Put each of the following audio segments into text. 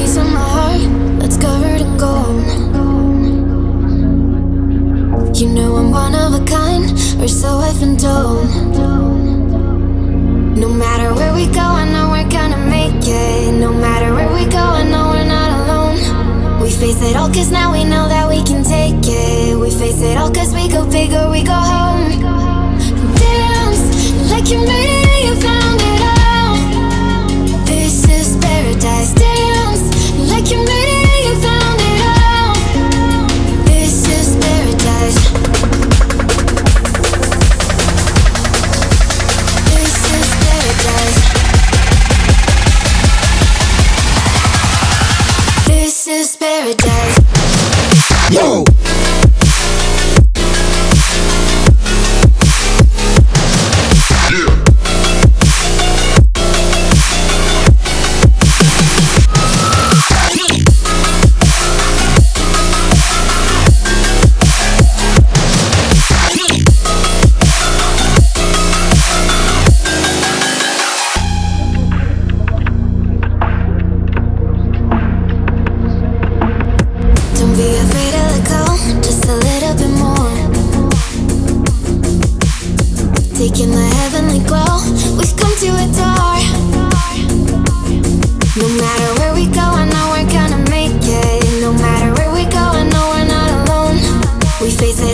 piece of my heart that's covered in gold. You know I'm one of a kind, or so I've been told. No matter where we go, I know we're gonna make it. No matter where we go, I know we're not alone. We face it all, cause now we know that we can take it. We face it all, cause we go big or we go home. This paradise. Yo!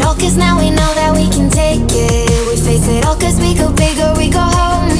All, cause now we know that we can take it. We face it all, cause we go big or we go home.